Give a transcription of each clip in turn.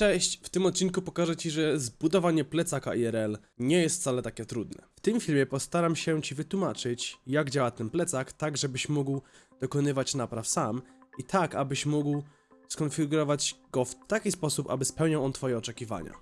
Cześć, w tym odcinku pokażę Ci, że zbudowanie plecaka IRL nie jest wcale takie trudne. W tym filmie postaram się Ci wytłumaczyć, jak działa ten plecak, tak żebyś mógł dokonywać napraw sam i tak, abyś mógł skonfigurować go w taki sposób, aby spełniał on Twoje oczekiwania.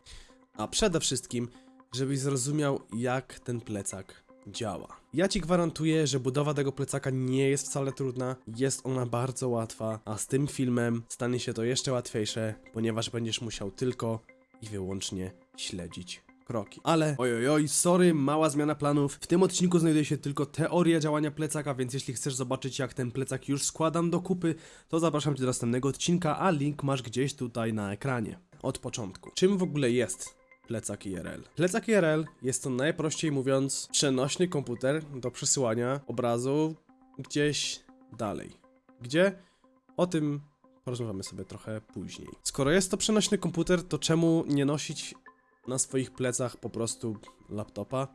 A przede wszystkim, żebyś zrozumiał, jak ten plecak działa. Ja Ci gwarantuję, że budowa tego plecaka nie jest wcale trudna, jest ona bardzo łatwa, a z tym filmem stanie się to jeszcze łatwiejsze, ponieważ będziesz musiał tylko i wyłącznie śledzić kroki. Ale ojojoj, sorry, mała zmiana planów. W tym odcinku znajduje się tylko teoria działania plecaka, więc jeśli chcesz zobaczyć jak ten plecak już składam do kupy, to zapraszam Cię do następnego odcinka, a link masz gdzieś tutaj na ekranie. Od początku. Czym w ogóle jest plecak IRL. Plecak IRL jest to najprościej mówiąc przenośny komputer do przesyłania obrazu gdzieś dalej. Gdzie? O tym porozmawiamy sobie trochę później. Skoro jest to przenośny komputer, to czemu nie nosić na swoich plecach po prostu laptopa?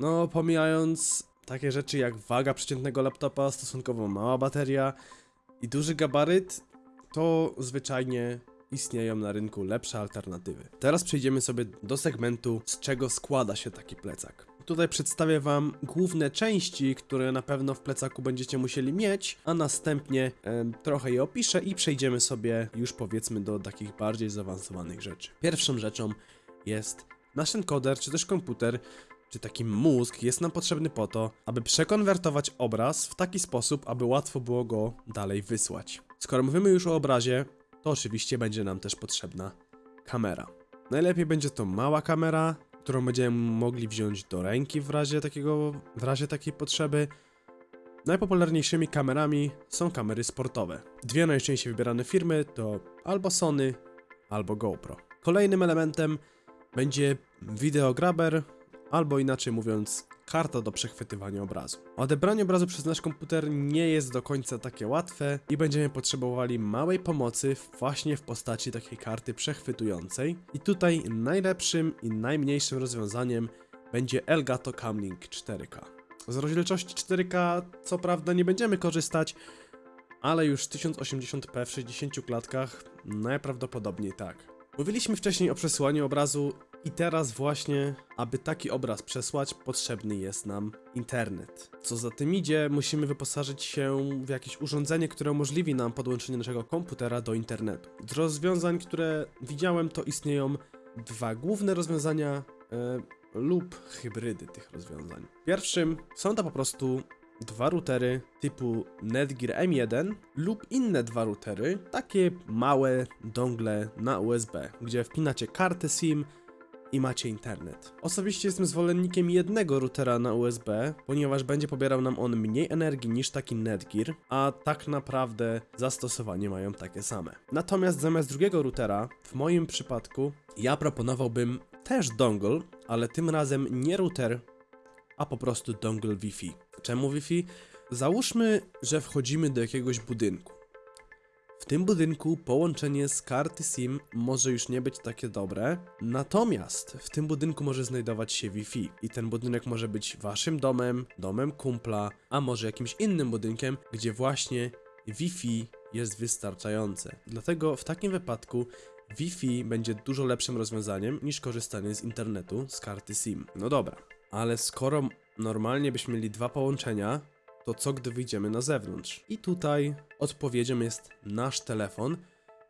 No, pomijając takie rzeczy jak waga przeciętnego laptopa, stosunkowo mała bateria i duży gabaryt, to zwyczajnie istnieją na rynku lepsze alternatywy. Teraz przejdziemy sobie do segmentu, z czego składa się taki plecak. Tutaj przedstawię Wam główne części, które na pewno w plecaku będziecie musieli mieć, a następnie trochę je opiszę i przejdziemy sobie już powiedzmy do takich bardziej zaawansowanych rzeczy. Pierwszą rzeczą jest nasz encoder, czy też komputer, czy taki mózg jest nam potrzebny po to, aby przekonwertować obraz w taki sposób, aby łatwo było go dalej wysłać. Skoro mówimy już o obrazie, to oczywiście będzie nam też potrzebna kamera. Najlepiej będzie to mała kamera, którą będziemy mogli wziąć do ręki w razie takiego, w razie takiej potrzeby. Najpopularniejszymi kamerami są kamery sportowe. Dwie najczęściej wybierane firmy to albo Sony, albo GoPro. Kolejnym elementem będzie videograber, albo inaczej mówiąc karta do przechwytywania obrazu. Odebranie obrazu przez nasz komputer nie jest do końca takie łatwe i będziemy potrzebowali małej pomocy właśnie w postaci takiej karty przechwytującej. I tutaj najlepszym i najmniejszym rozwiązaniem będzie Elgato Camlink 4K. Z rozdzielczości 4K co prawda nie będziemy korzystać, ale już 1080p w 60 klatkach najprawdopodobniej tak. Mówiliśmy wcześniej o przesyłaniu obrazu i teraz właśnie, aby taki obraz przesłać, potrzebny jest nam internet. Co za tym idzie, musimy wyposażyć się w jakieś urządzenie, które umożliwi nam podłączenie naszego komputera do internetu. Z rozwiązań, które widziałem, to istnieją dwa główne rozwiązania e, lub hybrydy tych rozwiązań. Pierwszym są to po prostu dwa routery typu Netgear M1 lub inne dwa routery, takie małe dongle na USB, gdzie wpinacie kartę SIM, i macie internet. Osobiście jestem zwolennikiem jednego routera na USB, ponieważ będzie pobierał nam on mniej energii niż taki Netgear, a tak naprawdę zastosowanie mają takie same. Natomiast zamiast drugiego routera, w moim przypadku, ja proponowałbym też dongle, ale tym razem nie router, a po prostu dongle Wi-Fi. Czemu Wi-Fi? Załóżmy, że wchodzimy do jakiegoś budynku. W tym budynku połączenie z karty SIM może już nie być takie dobre, natomiast w tym budynku może znajdować się Wi-Fi i ten budynek może być waszym domem, domem kumpla, a może jakimś innym budynkiem, gdzie właśnie Wi-Fi jest wystarczające. Dlatego w takim wypadku Wi-Fi będzie dużo lepszym rozwiązaniem niż korzystanie z internetu z karty SIM. No dobra, ale skoro normalnie byśmy mieli dwa połączenia, to co gdy wyjdziemy na zewnątrz? I tutaj odpowiedzią jest nasz telefon,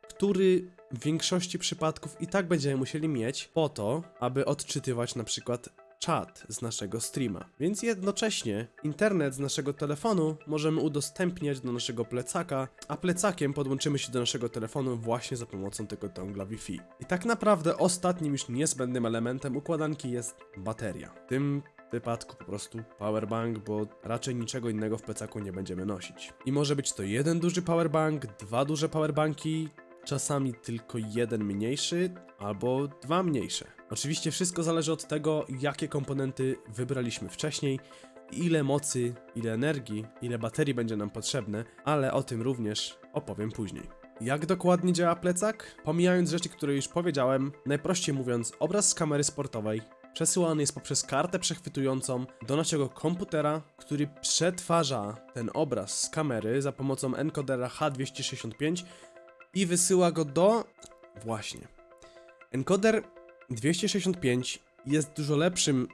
który w większości przypadków i tak będziemy musieli mieć po to, aby odczytywać na przykład czat z naszego streama. Więc jednocześnie internet z naszego telefonu możemy udostępniać do naszego plecaka, a plecakiem podłączymy się do naszego telefonu właśnie za pomocą tego dongla Wi-Fi. I tak naprawdę ostatnim już niezbędnym elementem układanki jest bateria. Tym wypadku po prostu powerbank, bo raczej niczego innego w plecaku nie będziemy nosić. I może być to jeden duży powerbank, dwa duże powerbanki, czasami tylko jeden mniejszy albo dwa mniejsze. Oczywiście wszystko zależy od tego, jakie komponenty wybraliśmy wcześniej, ile mocy, ile energii, ile baterii będzie nam potrzebne, ale o tym również opowiem później. Jak dokładnie działa plecak? Pomijając rzeczy, które już powiedziałem, najprościej mówiąc, obraz z kamery sportowej przesyłany jest poprzez kartę przechwytującą do naszego komputera, który przetwarza ten obraz z kamery za pomocą encodera H265 i wysyła go do właśnie Encoder 265 jest dużo lepszym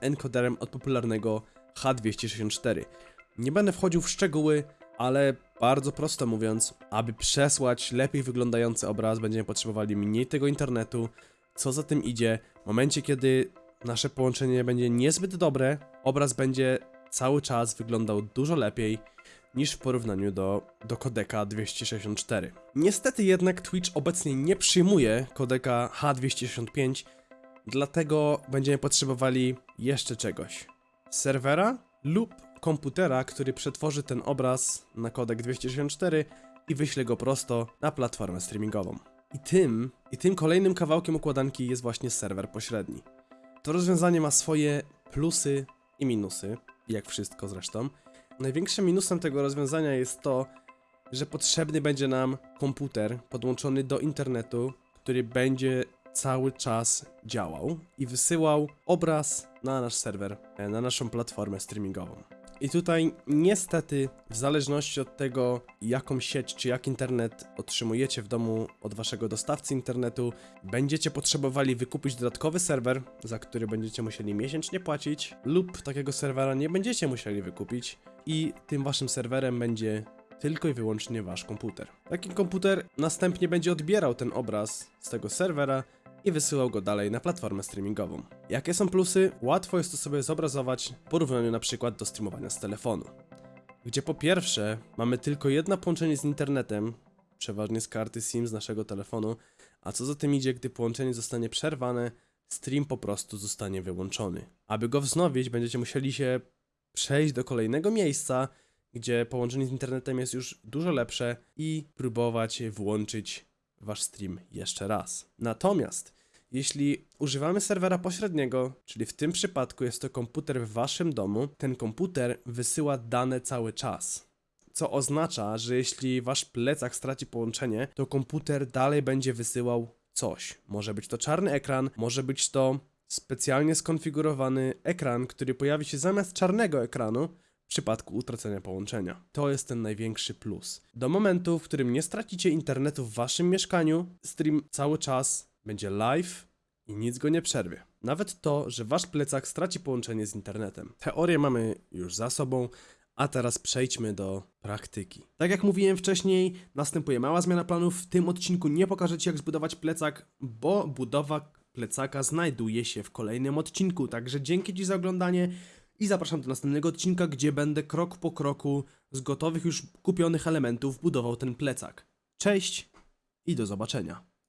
encoderem od popularnego H264. Nie będę wchodził w szczegóły, ale bardzo prosto mówiąc, aby przesłać lepiej wyglądający obraz, będziemy potrzebowali mniej tego internetu. Co za tym idzie, w momencie kiedy nasze połączenie będzie niezbyt dobre, obraz będzie cały czas wyglądał dużo lepiej niż w porównaniu do, do kodeka 264. Niestety jednak Twitch obecnie nie przyjmuje kodeka H265, dlatego będziemy potrzebowali jeszcze czegoś. Serwera lub komputera, który przetworzy ten obraz na kodek 264 i wyśle go prosto na platformę streamingową. I tym, i tym kolejnym kawałkiem układanki jest właśnie serwer pośredni. To rozwiązanie ma swoje plusy i minusy, jak wszystko zresztą. Największym minusem tego rozwiązania jest to, że potrzebny będzie nam komputer podłączony do internetu, który będzie cały czas działał i wysyłał obraz na nasz serwer, e, na naszą platformę streamingową. I tutaj niestety, w zależności od tego, jaką sieć czy jak internet otrzymujecie w domu od waszego dostawcy internetu, będziecie potrzebowali wykupić dodatkowy serwer, za który będziecie musieli miesięcznie płacić, lub takiego serwera nie będziecie musieli wykupić i tym waszym serwerem będzie tylko i wyłącznie wasz komputer. Taki komputer następnie będzie odbierał ten obraz z tego serwera i wysyłał go dalej na platformę streamingową. Jakie są plusy? Łatwo jest to sobie zobrazować w porównaniu na przykład do streamowania z telefonu. Gdzie po pierwsze mamy tylko jedno połączenie z internetem, przeważnie z karty SIM z naszego telefonu, a co za tym idzie, gdy połączenie zostanie przerwane, stream po prostu zostanie wyłączony. Aby go wznowić, będziecie musieli się przejść do kolejnego miejsca, gdzie połączenie z internetem jest już dużo lepsze i próbować włączyć wasz stream jeszcze raz. Natomiast jeśli używamy serwera pośredniego, czyli w tym przypadku jest to komputer w waszym domu, ten komputer wysyła dane cały czas. Co oznacza, że jeśli wasz plecak straci połączenie, to komputer dalej będzie wysyłał coś. Może być to czarny ekran, może być to specjalnie skonfigurowany ekran, który pojawi się zamiast czarnego ekranu w przypadku utracenia połączenia. To jest ten największy plus. Do momentu, w którym nie stracicie internetu w waszym mieszkaniu, stream cały czas będzie live i nic go nie przerwie. Nawet to, że wasz plecak straci połączenie z internetem. Teorię mamy już za sobą, a teraz przejdźmy do praktyki. Tak jak mówiłem wcześniej, następuje mała zmiana planów. W tym odcinku nie pokażę Ci jak zbudować plecak, bo budowa plecaka znajduje się w kolejnym odcinku. Także dzięki Ci za oglądanie i zapraszam do następnego odcinka, gdzie będę krok po kroku z gotowych już kupionych elementów budował ten plecak. Cześć i do zobaczenia.